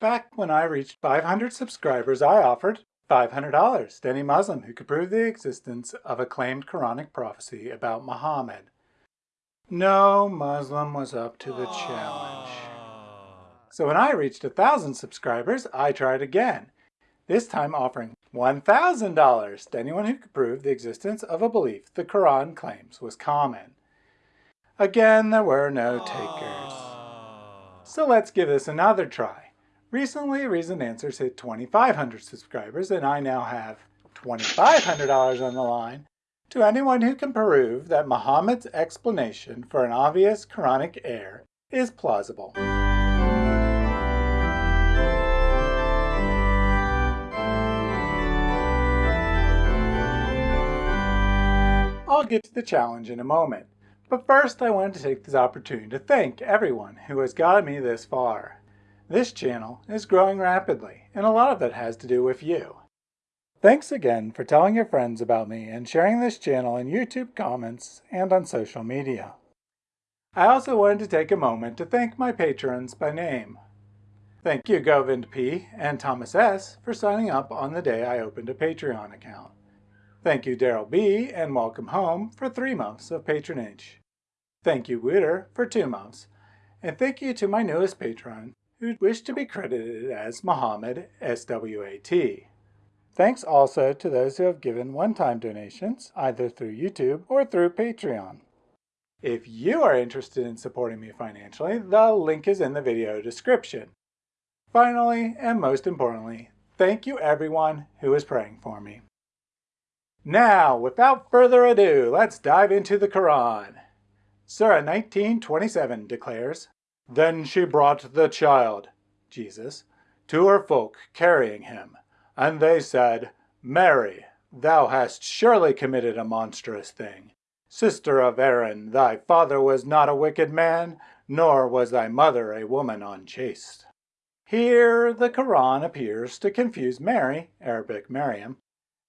Back when I reached 500 subscribers, I offered $500 to any Muslim who could prove the existence of a claimed Quranic prophecy about Muhammad. No Muslim was up to the challenge. So when I reached 1,000 subscribers, I tried again, this time offering $1,000 to anyone who could prove the existence of a belief the Quran claims was common. Again, there were no takers. So let's give this another try. Recently, Reason Answers hit 2,500 subscribers, and I now have $2,500 on the line to anyone who can prove that Muhammad's explanation for an obvious Quranic error is plausible. I'll get to the challenge in a moment, but first I wanted to take this opportunity to thank everyone who has gotten me this far. This channel is growing rapidly, and a lot of it has to do with you. Thanks again for telling your friends about me and sharing this channel in YouTube comments and on social media. I also wanted to take a moment to thank my patrons by name. Thank you Govind P. and Thomas S. for signing up on the day I opened a Patreon account. Thank you Daryl B. and Welcome Home for three months of patronage. Thank you Witter for two months. And thank you to my newest patron, who wished to be credited as Muhammad SWAT. Thanks also to those who have given one-time donations, either through YouTube or through Patreon. If you are interested in supporting me financially, the link is in the video description. Finally, and most importantly, thank you everyone who is praying for me. Now, without further ado, let's dive into the Quran. Surah 1927 declares, Then she brought the child, Jesus, to her folk, carrying him. And they said, Mary, thou hast surely committed a monstrous thing. Sister of Aaron, thy father was not a wicked man, nor was thy mother a woman unchaste. Here the Quran appears to confuse Mary, Arabic Maryam,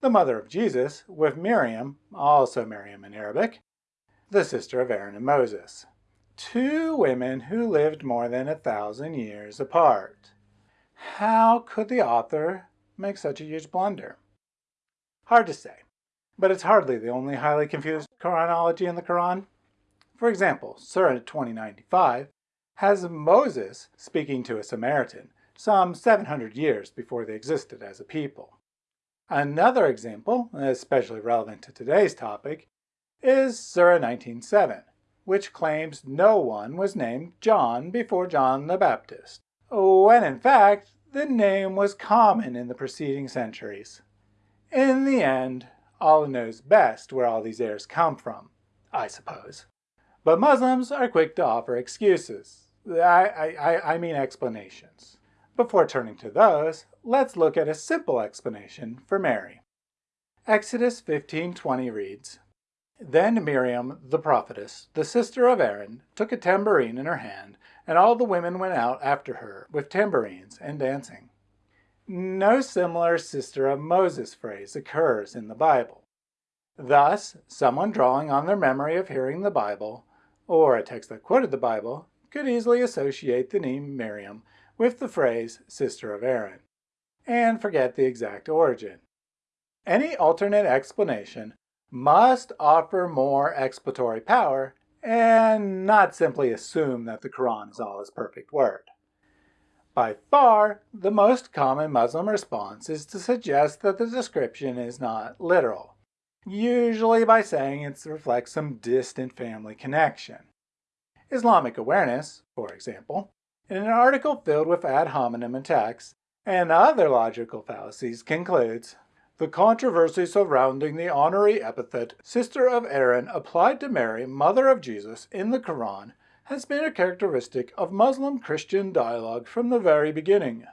the mother of Jesus, with Miriam, also Maryam in Arabic, the sister of Aaron and Moses. Two women who lived more than a thousand years apart. How could the author make such a huge blunder? Hard to say, but it's hardly the only highly confused chronology in the Quran. For example, Surah 2095 has Moses speaking to a Samaritan some 700 years before they existed as a people. Another example, especially relevant to today's topic, is Surah 19.7, which claims no one was named John before John the Baptist, oh, when in fact the name was common in the preceding centuries. In the end, Allah knows best where all these errors come from, I suppose. But Muslims are quick to offer excuses. I, I, I mean explanations. Before turning to those, let's look at a simple explanation for Mary. Exodus 15:20 reads, Then Miriam the prophetess, the sister of Aaron, took a tambourine in her hand, and all the women went out after her with tambourines and dancing. No similar sister of Moses phrase occurs in the Bible. Thus, someone drawing on their memory of hearing the Bible, or a text that quoted the Bible, could easily associate the name Miriam with the phrase sister of Aaron, and forget the exact origin. Any alternate explanation must offer more exploratory power and not simply assume that the Quran is Allah's perfect word. By far, the most common Muslim response is to suggest that the description is not literal, usually by saying it reflects some distant family connection. Islamic awareness, for example, in an article filled with ad hominem attacks and other logical fallacies concludes, the controversy surrounding the honorary epithet sister of Aaron applied to Mary, mother of Jesus, in the Quran has been a characteristic of Muslim-Christian dialogue from the very beginning.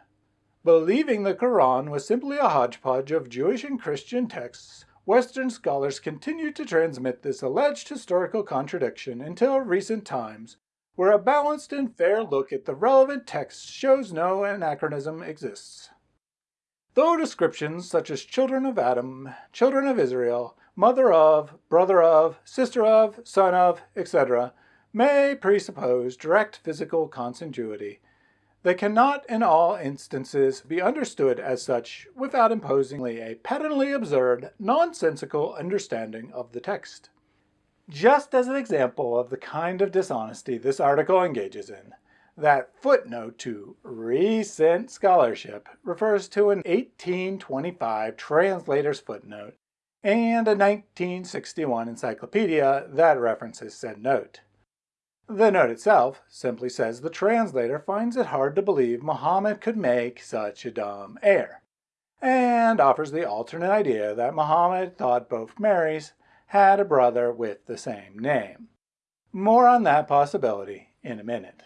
Believing the Quran was simply a hodgepodge of Jewish and Christian texts, Western scholars continued to transmit this alleged historical contradiction until recent times, where a balanced and fair look at the relevant texts shows no anachronism exists. Though descriptions such as children of Adam, children of Israel, mother of, brother of, sister of, son of, etc., may presuppose direct physical contiguity, They cannot in all instances be understood as such without imposing a patently absurd, nonsensical understanding of the text. Just as an example of the kind of dishonesty this article engages in, that footnote to recent scholarship refers to an 1825 translator's footnote and a 1961 encyclopedia that references said note. The note itself simply says the translator finds it hard to believe Muhammad could make such a dumb error, and offers the alternate idea that Muhammad thought both Marys had a brother with the same name. More on that possibility in a minute.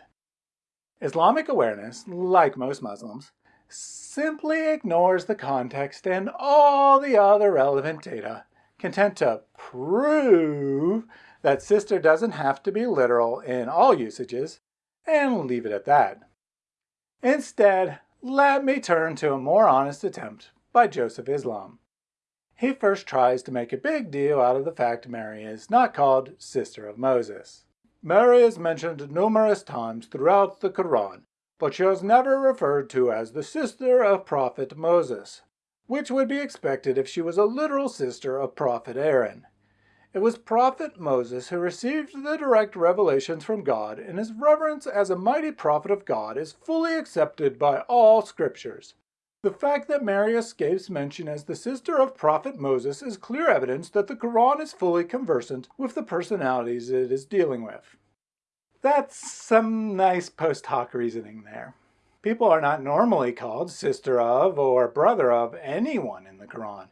Islamic awareness, like most Muslims, simply ignores the context and all the other relevant data, content to prove that sister doesn't have to be literal in all usages, and leave it at that. Instead, let me turn to a more honest attempt by Joseph Islam. He first tries to make a big deal out of the fact Mary is not called Sister of Moses. Mary is mentioned numerous times throughout the Quran, but she is never referred to as the sister of Prophet Moses, which would be expected if she was a literal sister of Prophet Aaron. It was Prophet Moses who received the direct revelations from God, and his reverence as a mighty prophet of God is fully accepted by all scriptures. The fact that Mary escapes mention as the sister of Prophet Moses is clear evidence that the Quran is fully conversant with the personalities it is dealing with. That's some nice post hoc reasoning there. People are not normally called sister of or brother of anyone in the Quran,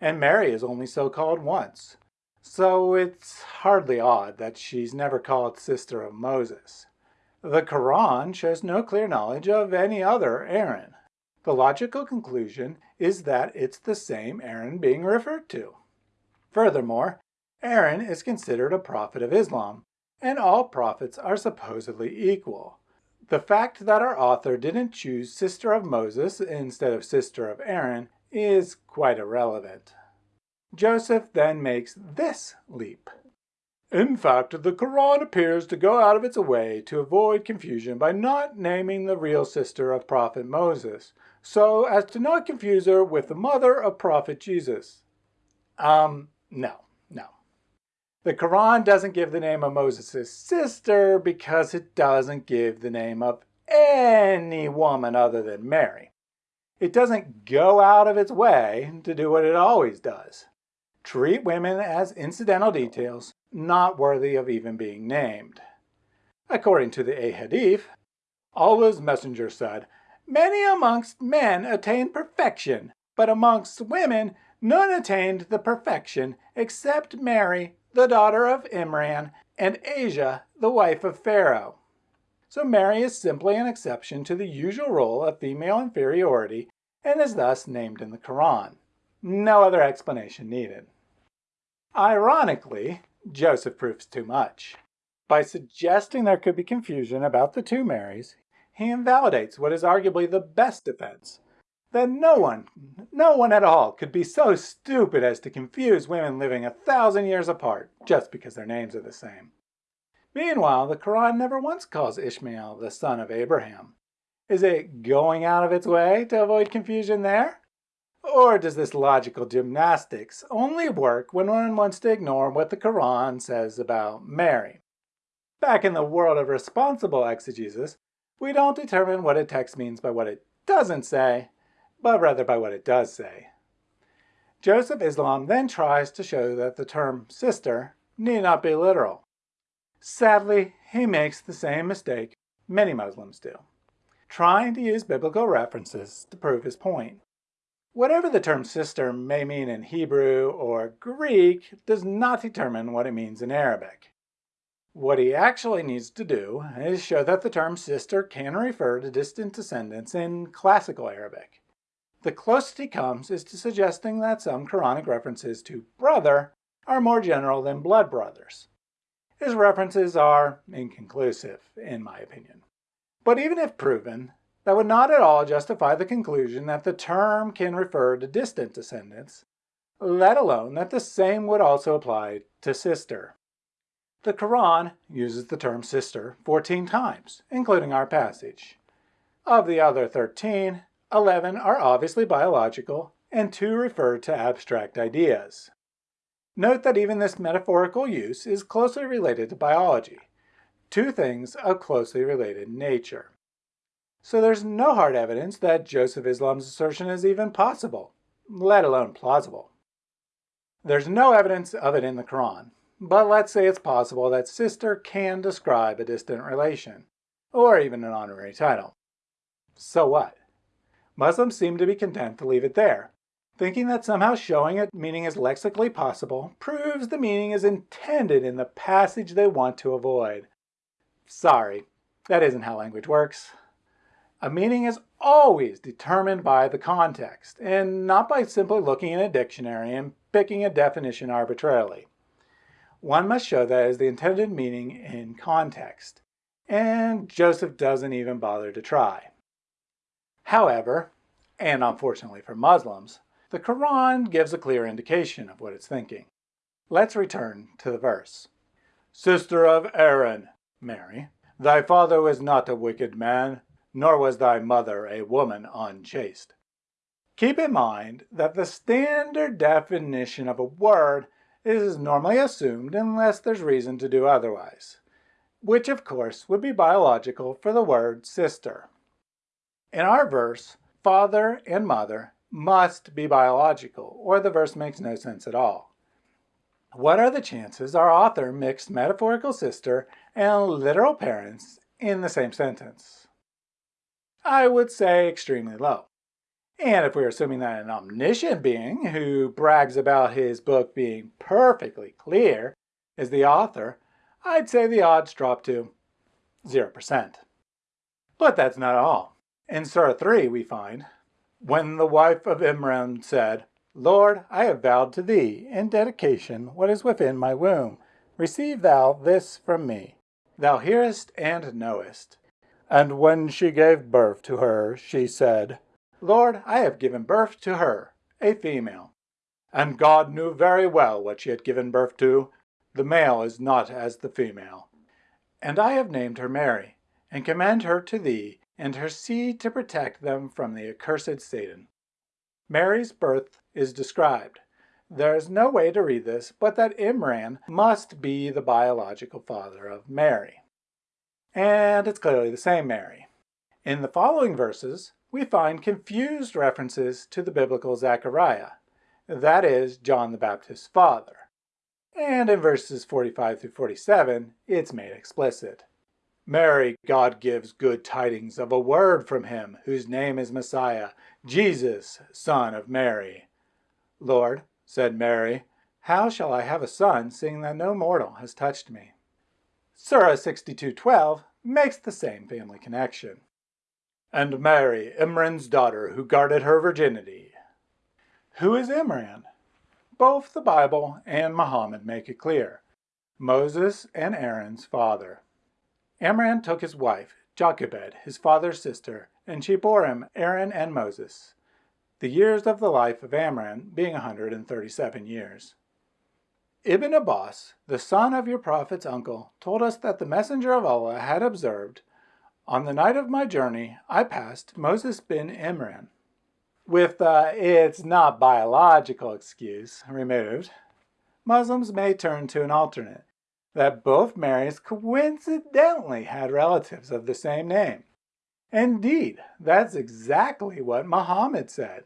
and Mary is only so called once. So it's hardly odd that she's never called sister of Moses. The Quran shows no clear knowledge of any other Aaron. The logical conclusion is that it's the same Aaron being referred to. Furthermore, Aaron is considered a prophet of Islam, and all prophets are supposedly equal. The fact that our author didn't choose sister of Moses instead of sister of Aaron is quite irrelevant. Joseph then makes this leap. In fact, the Quran appears to go out of its way to avoid confusion by not naming the real sister of Prophet Moses, so as to not confuse her with the mother of Prophet Jesus. Um, no, no. The Quran doesn't give the name of Moses' sister because it doesn't give the name of any woman other than Mary. It doesn't go out of its way to do what it always does treat women as incidental details not worthy of even being named. According to the Ahadith, Allah's messenger said, Many amongst men attained perfection, but amongst women none attained the perfection except Mary, the daughter of Imran, and Asia, the wife of Pharaoh. So Mary is simply an exception to the usual rule of female inferiority and is thus named in the Quran. No other explanation needed. Ironically, Joseph proves too much. By suggesting there could be confusion about the two Marys, he invalidates what is arguably the best defense, that no one, no one at all could be so stupid as to confuse women living a thousand years apart just because their names are the same. Meanwhile, the Quran never once calls Ishmael the son of Abraham. Is it going out of its way to avoid confusion there? Or does this logical gymnastics only work when one wants to ignore what the Quran says about Mary? Back in the world of responsible exegesis, we don't determine what a text means by what it doesn't say, but rather by what it does say. Joseph Islam then tries to show that the term sister need not be literal. Sadly, he makes the same mistake many Muslims do, trying to use biblical references to prove his point. Whatever the term sister may mean in Hebrew or Greek does not determine what it means in Arabic. What he actually needs to do is show that the term sister can refer to distant descendants in classical Arabic. The closest he comes is to suggesting that some Quranic references to brother are more general than blood brothers. His references are inconclusive, in my opinion. But even if proven, that would not at all justify the conclusion that the term can refer to distant descendants, let alone that the same would also apply to sister. The Quran uses the term sister 14 times, including our passage. Of the other 13, 11 are obviously biological, and 2 refer to abstract ideas. Note that even this metaphorical use is closely related to biology, two things of closely related nature. So there's no hard evidence that Joseph Islam's assertion is even possible, let alone plausible. There's no evidence of it in the Quran, but let's say it's possible that sister can describe a distant relation, or even an honorary title. So what? Muslims seem to be content to leave it there, thinking that somehow showing it meaning is lexically possible proves the meaning is intended in the passage they want to avoid. Sorry, that isn't how language works. A meaning is always determined by the context, and not by simply looking in a dictionary and picking a definition arbitrarily. One must show that is the intended meaning in context, and Joseph doesn't even bother to try. However, and unfortunately for Muslims, the Quran gives a clear indication of what it's thinking. Let's return to the verse. Sister of Aaron, Mary, thy father was not a wicked man, nor was thy mother a woman unchaste. Keep in mind that the standard definition of a word is normally assumed unless there's reason to do otherwise, which of course would be biological for the word sister. In our verse, father and mother must be biological, or the verse makes no sense at all. What are the chances our author mixed metaphorical sister and literal parents in the same sentence? I would say extremely low. And if we're assuming that an omniscient being who brags about his book being perfectly clear is the author, I'd say the odds drop to 0%. But that's not all. In Surah 3 we find, When the wife of Imran said, Lord, I have vowed to thee in dedication what is within my womb. Receive thou this from me. Thou hearest and knowest. And when she gave birth to her, she said, Lord, I have given birth to her, a female. And God knew very well what she had given birth to. The male is not as the female. And I have named her Mary, and commend her to thee and her seed to protect them from the accursed Satan. Mary's birth is described. There is no way to read this but that Imran must be the biological father of Mary and it's clearly the same Mary. In the following verses, we find confused references to the biblical Zechariah, that is, John the Baptist's father. And in verses 45 through 47, it's made explicit. Mary, God gives good tidings of a word from him, whose name is Messiah, Jesus, son of Mary. Lord, said Mary, how shall I have a son, seeing that no mortal has touched me? Surah 62.12 makes the same family connection. And Mary, Imran's daughter, who guarded her virginity. Who is Imran? Both the Bible and Muhammad make it clear. Moses and Aaron's father. Imran took his wife, Jochebed, his father's sister, and she bore him Aaron and Moses, the years of the life of Amram being 137 years. Ibn Abbas, the son of your prophet's uncle, told us that the messenger of Allah had observed, On the night of my journey, I passed Moses bin Imran. With the it's not biological excuse removed, Muslims may turn to an alternate, that both Marys coincidentally had relatives of the same name. Indeed, that's exactly what Muhammad said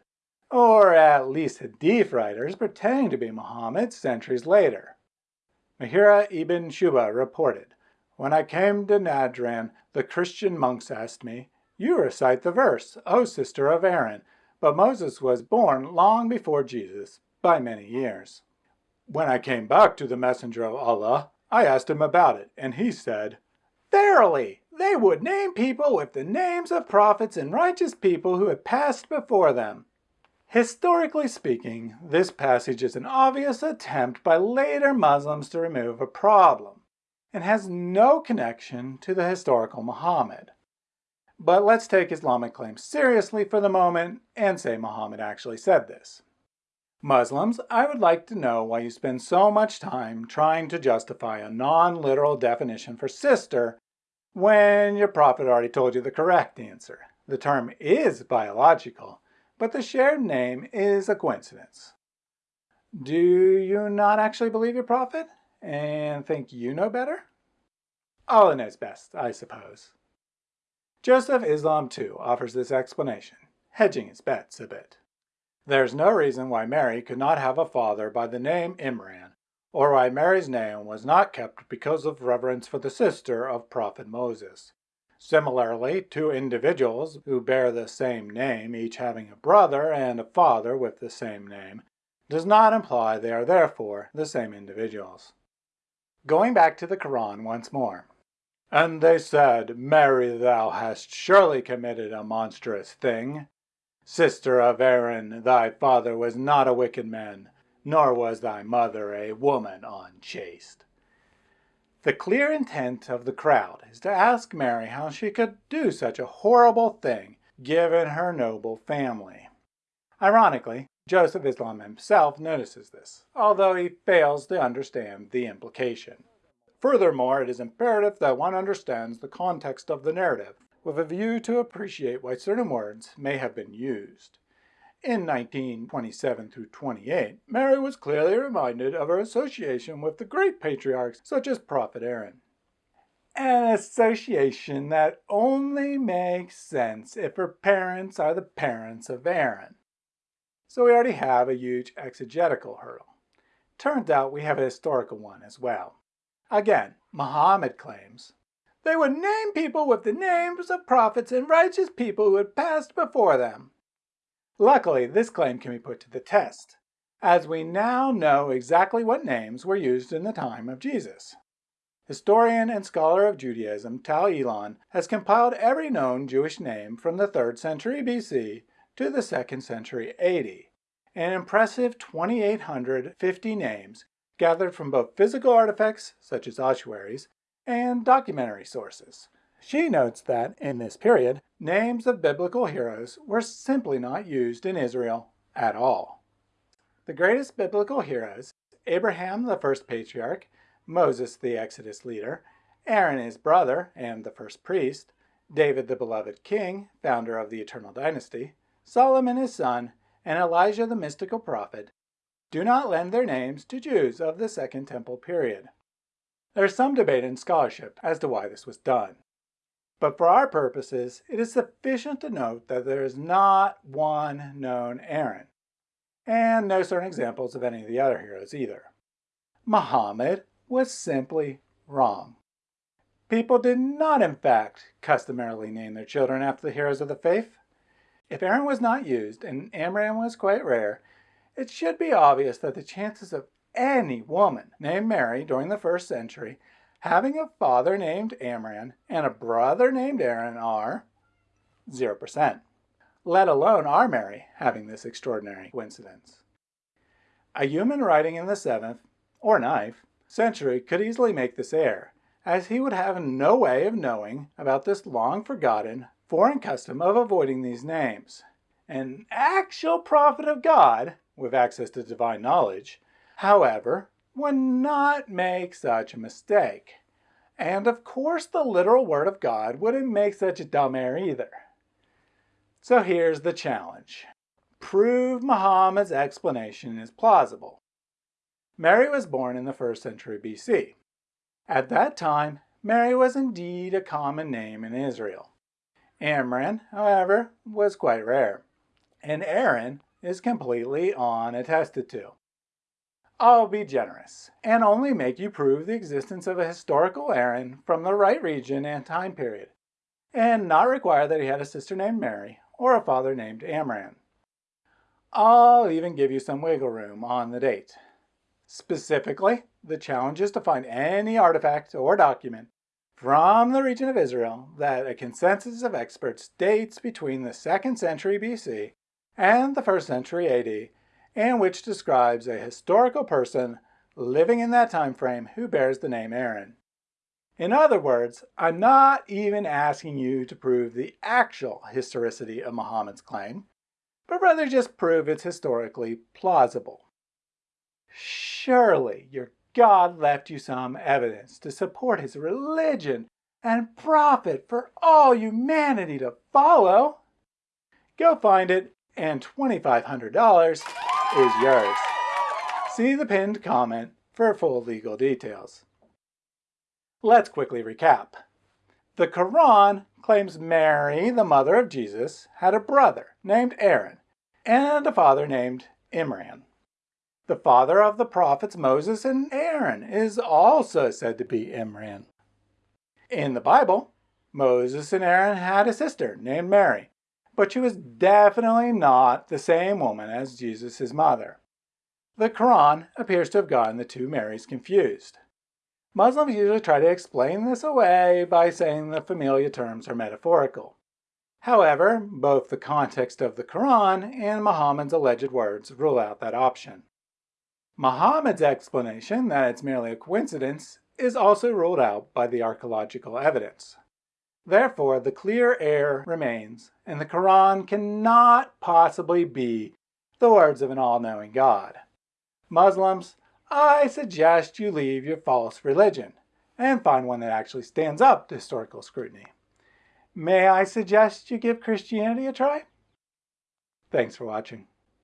or at least Hadith writers pretending to be Muhammad centuries later. Mughira ibn Shuba reported, When I came to Najran, the Christian monks asked me, You recite the verse, O sister of Aaron, but Moses was born long before Jesus, by many years. When I came back to the messenger of Allah, I asked him about it, and he said, Verily, they would name people with the names of prophets and righteous people who had passed before them. Historically speaking, this passage is an obvious attempt by later Muslims to remove a problem, and has no connection to the historical Muhammad. But let's take Islamic claims seriously for the moment and say Muhammad actually said this. Muslims, I would like to know why you spend so much time trying to justify a non-literal definition for sister when your prophet already told you the correct answer. The term is biological, but the shared name is a coincidence. Do you not actually believe your prophet and think you know better? Allah knows best, I suppose. Joseph Islam too offers this explanation, hedging his bets a bit. There's no reason why Mary could not have a father by the name Imran, or why Mary's name was not kept because of reverence for the sister of Prophet Moses. Similarly, two individuals who bear the same name, each having a brother and a father with the same name, does not imply they are therefore the same individuals. Going back to the Quran once more. And they said, Mary, thou hast surely committed a monstrous thing. Sister of Aaron, thy father was not a wicked man, nor was thy mother a woman unchaste. The clear intent of the crowd is to ask Mary how she could do such a horrible thing given her noble family. Ironically, Joseph Islam himself notices this, although he fails to understand the implication. Furthermore, it is imperative that one understands the context of the narrative, with a view to appreciate why certain words may have been used. In 1927 through 28, Mary was clearly reminded of her association with the great patriarchs such as Prophet Aaron. An association that only makes sense if her parents are the parents of Aaron. So we already have a huge exegetical hurdle. Turns out we have a historical one as well. Again, Muhammad claims, they would name people with the names of prophets and righteous people who had passed before them. Luckily, this claim can be put to the test, as we now know exactly what names were used in the time of Jesus. Historian and scholar of Judaism Tal Ilan has compiled every known Jewish name from the 3rd century BC to the 2nd century AD, an impressive 2,850 names gathered from both physical artifacts, such as ossuaries, and documentary sources. She notes that, in this period, names of biblical heroes were simply not used in Israel at all. The greatest biblical heroes, Abraham the first patriarch, Moses the Exodus leader, Aaron his brother and the first priest, David the beloved king, founder of the eternal dynasty, Solomon his son, and Elijah the mystical prophet, do not lend their names to Jews of the Second Temple period. There is some debate in scholarship as to why this was done. But for our purposes, it is sufficient to note that there is not one known Aaron, and no certain examples of any of the other heroes either. Muhammad was simply wrong. People did not, in fact, customarily name their children after the heroes of the faith. If Aaron was not used and Amram was quite rare, it should be obvious that the chances of any woman named Mary during the first century having a father named Amram and a brother named Aaron are 0%, let alone our Mary having this extraordinary coincidence. A human writing in the 7th, or 9th, century could easily make this error, as he would have no way of knowing about this long forgotten foreign custom of avoiding these names. An actual prophet of God with access to divine knowledge, however, would not make such a mistake. And of course the literal word of God wouldn't make such a dumb error either. So here's the challenge. Prove Muhammad's explanation is plausible. Mary was born in the first century BC. At that time, Mary was indeed a common name in Israel. Amram, however, was quite rare, and Aaron is completely unattested to. I'll be generous and only make you prove the existence of a historical Aaron from the right region and time period, and not require that he had a sister named Mary or a father named Amram. I'll even give you some wiggle room on the date. Specifically, the challenge is to find any artifact or document from the region of Israel that a consensus of experts dates between the 2nd century BC and the 1st century AD, and which describes a historical person living in that time frame who bears the name Aaron. In other words, I'm not even asking you to prove the actual historicity of Muhammad's claim, but rather just prove it's historically plausible. Surely your God left you some evidence to support his religion and prophet for all humanity to follow. Go find it and $2,500 is yours. See the pinned comment for full legal details. Let's quickly recap. The Quran claims Mary, the mother of Jesus, had a brother named Aaron and a father named Imran. The father of the prophets Moses and Aaron is also said to be Imran. In the Bible, Moses and Aaron had a sister named Mary, but she was definitely not the same woman as Jesus' mother. The Quran appears to have gotten the two Marys confused. Muslims usually try to explain this away by saying the familiar terms are metaphorical. However, both the context of the Quran and Muhammad's alleged words rule out that option. Muhammad's explanation that it's merely a coincidence is also ruled out by the archaeological evidence. Therefore, the clear air remains, and the Quran cannot possibly be the words of an all-knowing God. Muslims, I suggest you leave your false religion and find one that actually stands up to historical scrutiny. May I suggest you give Christianity a try? Thanks for watching.